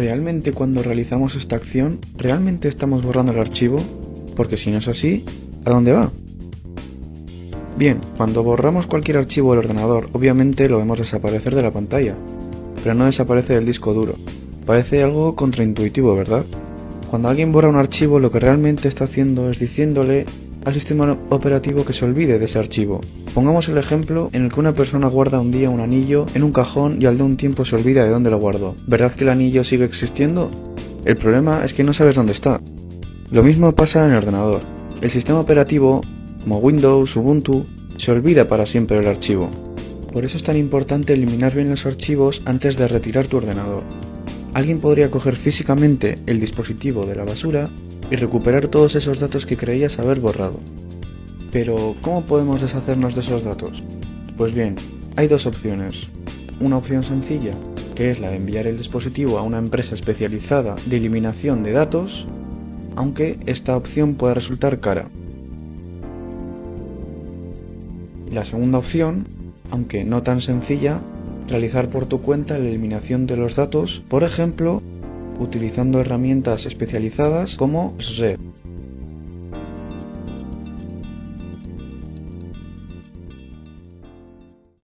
¿Realmente cuando realizamos esta acción, realmente estamos borrando el archivo? Porque si no es así, ¿a dónde va? Bien, cuando borramos cualquier archivo del ordenador, obviamente lo vemos desaparecer de la pantalla, pero no desaparece del disco duro. Parece algo contraintuitivo, ¿verdad? Cuando alguien borra un archivo, lo que realmente está haciendo es diciéndole al sistema operativo que se olvide de ese archivo. Pongamos el ejemplo en el que una persona guarda un día un anillo en un cajón y al de un tiempo se olvida de dónde lo guardó. ¿Verdad que el anillo sigue existiendo? El problema es que no sabes dónde está. Lo mismo pasa en el ordenador. El sistema operativo, como Windows, Ubuntu, se olvida para siempre el archivo. Por eso es tan importante eliminar bien los archivos antes de retirar tu ordenador. Alguien podría coger físicamente el dispositivo de la basura y recuperar todos esos datos que creías haber borrado. Pero, ¿cómo podemos deshacernos de esos datos? Pues bien, hay dos opciones. Una opción sencilla, que es la de enviar el dispositivo a una empresa especializada de eliminación de datos, aunque esta opción puede resultar cara. La segunda opción, aunque no tan sencilla, realizar por tu cuenta la eliminación de los datos, por ejemplo, utilizando herramientas especializadas como SRED.